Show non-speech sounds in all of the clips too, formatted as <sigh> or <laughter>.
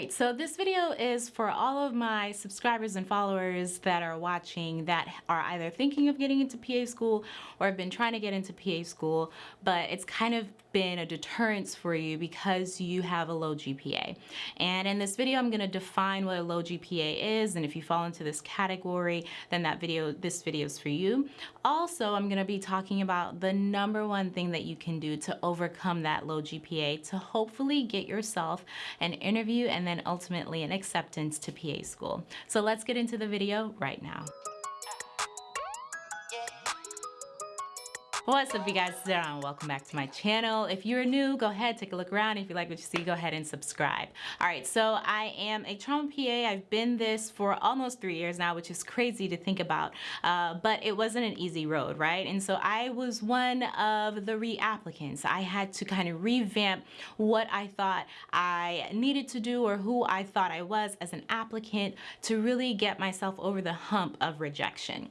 right, so this video is for all of my subscribers and followers that are watching that are either thinking of getting into PA school or have been trying to get into PA school, but it's kind of been a deterrence for you because you have a low GPA. And in this video, I'm gonna define what a low GPA is, and if you fall into this category, then that video, this video is for you. Also, I'm gonna be talking about the number one thing that you can do to overcome that low GPA to hopefully get yourself an interview and then ultimately an acceptance to PA school. So let's get into the video right now. What's up you guys, and welcome back to my channel. If you're new, go ahead, take a look around. If you like what you see, go ahead and subscribe. All right, so I am a trauma PA. I've been this for almost three years now, which is crazy to think about, uh, but it wasn't an easy road, right? And so I was one of the re-applicants. I had to kind of revamp what I thought I needed to do or who I thought I was as an applicant to really get myself over the hump of rejection.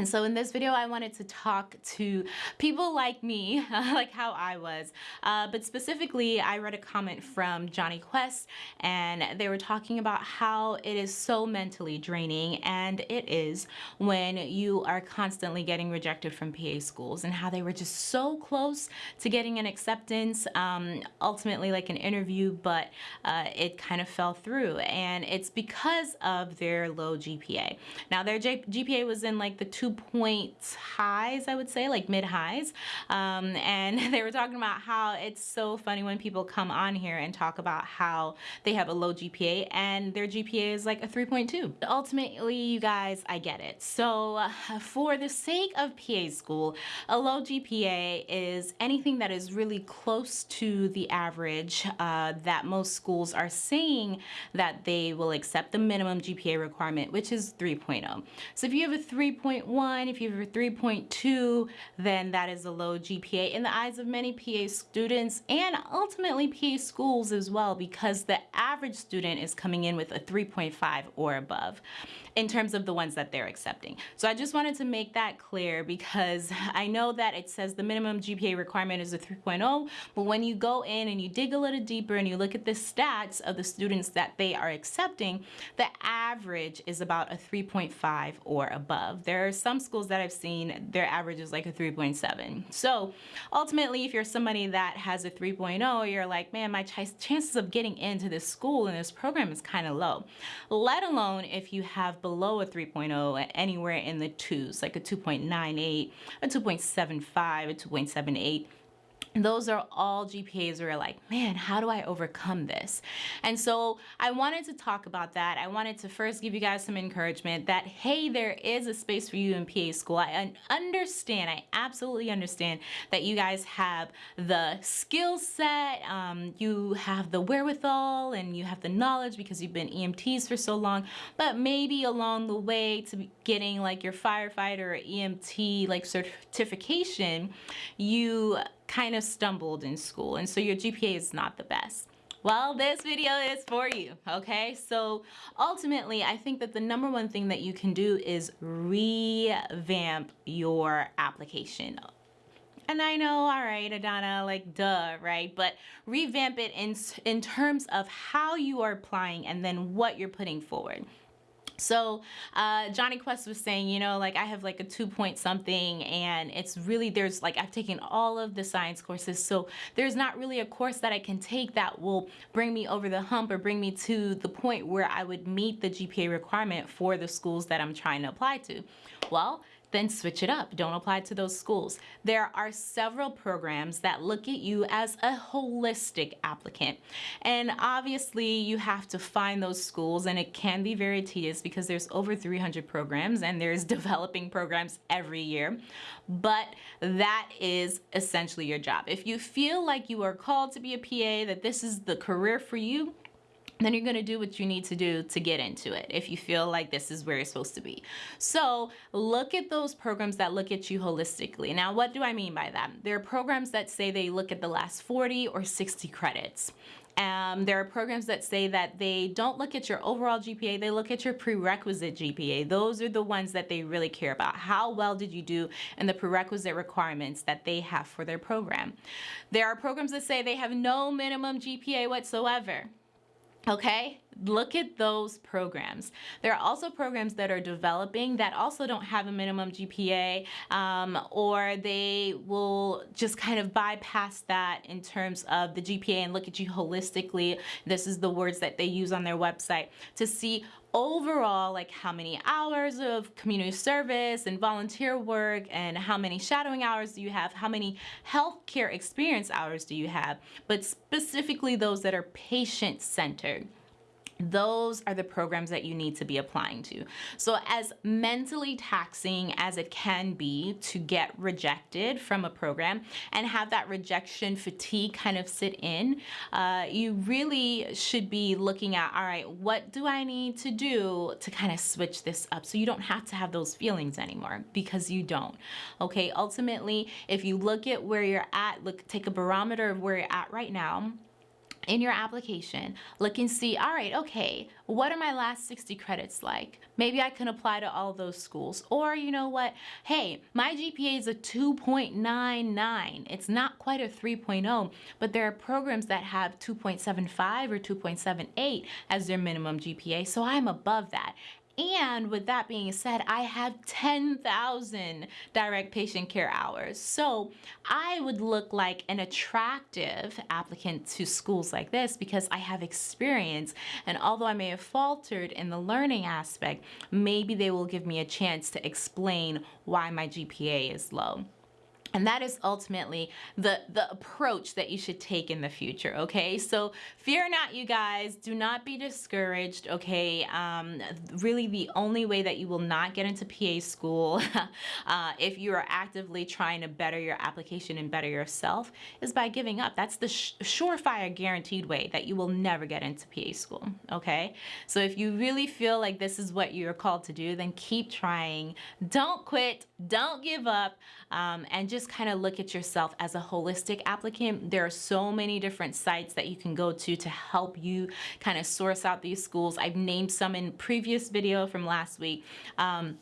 And so in this video, I wanted to talk to people like me, <laughs> like how I was. Uh, but specifically, I read a comment from Johnny Quest, and they were talking about how it is so mentally draining, and it is when you are constantly getting rejected from PA schools, and how they were just so close to getting an acceptance, um, ultimately like an interview, but uh, it kind of fell through. And it's because of their low GPA. Now, their GPA was in like the two point highs, I would say, like mid highs. Um, and <laughs> they were talking about how it's so funny when people come on here and talk about how they have a low GPA and their GPA is like a 3.2. Ultimately, you guys, I get it. So uh, for the sake of PA school, a low GPA is anything that is really close to the average uh, that most schools are saying that they will accept the minimum GPA requirement, which is 3.0. So if you have a 3.1 if you have a 3.2, then that is a low GPA in the eyes of many PA students and ultimately PA schools as well because the average student is coming in with a 3.5 or above in terms of the ones that they're accepting. So I just wanted to make that clear because I know that it says the minimum GPA requirement is a 3.0, but when you go in and you dig a little deeper and you look at the stats of the students that they are accepting, the average is about a 3.5 or above. There are some schools that I've seen, their average is like a 3.7. So ultimately, if you're somebody that has a 3.0, you're like, man, my ch chances of getting into this school and this program is kind of low, let alone if you have below a 3.0 anywhere in the twos, like a 2.98, a 2.75, a 2.78 those are all GPAs where you're like, man, how do I overcome this? And so I wanted to talk about that. I wanted to first give you guys some encouragement that, hey, there is a space for you in PA school. I understand, I absolutely understand that you guys have the skill set, um, you have the wherewithal, and you have the knowledge because you've been EMTs for so long, but maybe along the way to getting like your firefighter or EMT like certification, you kind of stumbled in school and so your GPA is not the best. Well, this video is for you, okay? So ultimately, I think that the number one thing that you can do is revamp your application. And I know, all right, Adana, like duh, right? But revamp it in, in terms of how you are applying and then what you're putting forward. So uh, Jonny Quest was saying, you know, like I have like a two point something and it's really, there's like, I've taken all of the science courses. So there's not really a course that I can take that will bring me over the hump or bring me to the point where I would meet the GPA requirement for the schools that I'm trying to apply to. Well, then switch it up. Don't apply to those schools. There are several programs that look at you as a holistic applicant. And obviously you have to find those schools and it can be very tedious because there's over 300 programs and there's <laughs> developing programs every year. But that is essentially your job. If you feel like you are called to be a PA, that this is the career for you, then you're to do what you need to do to get into it if you feel like this is where you're supposed to be. So look at those programs that look at you holistically. Now, what do I mean by that? There are programs that say they look at the last 40 or 60 credits. Um, there are programs that say that they don't look at your overall GPA, they look at your prerequisite GPA. Those are the ones that they really care about. How well did you do and the prerequisite requirements that they have for their program. There are programs that say they have no minimum GPA whatsoever Okay, look at those programs. There are also programs that are developing that also don't have a minimum GPA um, or they will just kind of bypass that in terms of the GPA and look at you holistically. This is the words that they use on their website to see overall like how many hours of community service and volunteer work and how many shadowing hours do you have? How many healthcare experience hours do you have? But specifically those that are patient centered those are the programs that you need to be applying to. So as mentally taxing as it can be to get rejected from a program and have that rejection fatigue kind of sit in, uh, you really should be looking at, all right, what do I need to do to kind of switch this up so you don't have to have those feelings anymore because you don't. Okay, ultimately, if you look at where you're at, look, take a barometer of where you're at right now, in your application, look and see, all right, okay, what are my last 60 credits like? Maybe I can apply to all those schools. Or you know what, hey, my GPA is a 2.99. It's not quite a 3.0, but there are programs that have 2.75 or 2.78 as their minimum GPA, so I'm above that. And with that being said, I have 10,000 direct patient care hours. So I would look like an attractive applicant to schools like this because I have experience. And although I may have faltered in the learning aspect, maybe they will give me a chance to explain why my GPA is low. And that is ultimately the, the approach that you should take in the future, okay? So fear not, you guys. Do not be discouraged, okay? Um, really, the only way that you will not get into PA school <laughs> uh, if you are actively trying to better your application and better yourself is by giving up. That's the surefire guaranteed way that you will never get into PA school, okay? So if you really feel like this is what you're called to do, then keep trying. Don't quit. Don't give up. Um, and just just kind of look at yourself as a holistic applicant, there are so many different sites that you can go to to help you kind of source out these schools. I've named some in previous video from last week. Um,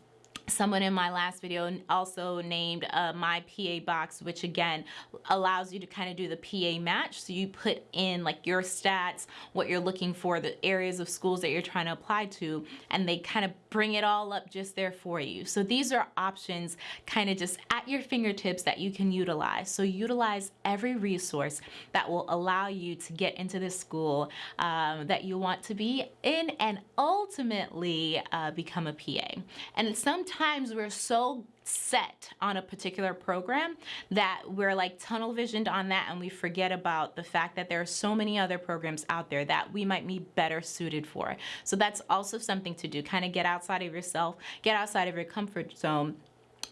Someone in my last video also named uh, my PA box, which again allows you to kind of do the PA match. So you put in like your stats, what you're looking for, the areas of schools that you're trying to apply to, and they kind of bring it all up just there for you. So these are options kind of just at your fingertips that you can utilize. So utilize every resource that will allow you to get into the school um, that you want to be in and ultimately uh, become a PA. And sometimes sometimes we're so set on a particular program that we're like tunnel visioned on that and we forget about the fact that there are so many other programs out there that we might be better suited for. So that's also something to do. Kind of get outside of yourself, get outside of your comfort zone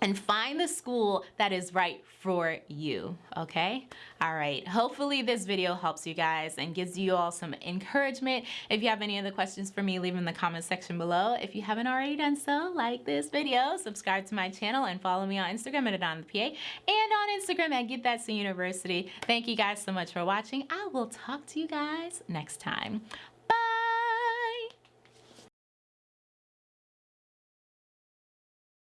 and find the school that is right for you, okay? All right, hopefully this video helps you guys and gives you all some encouragement. If you have any other questions for me, leave them in the comment section below. If you haven't already done so, like this video, subscribe to my channel, and follow me on Instagram at AdonPA and on Instagram at Get That University. Thank you guys so much for watching. I will talk to you guys next time.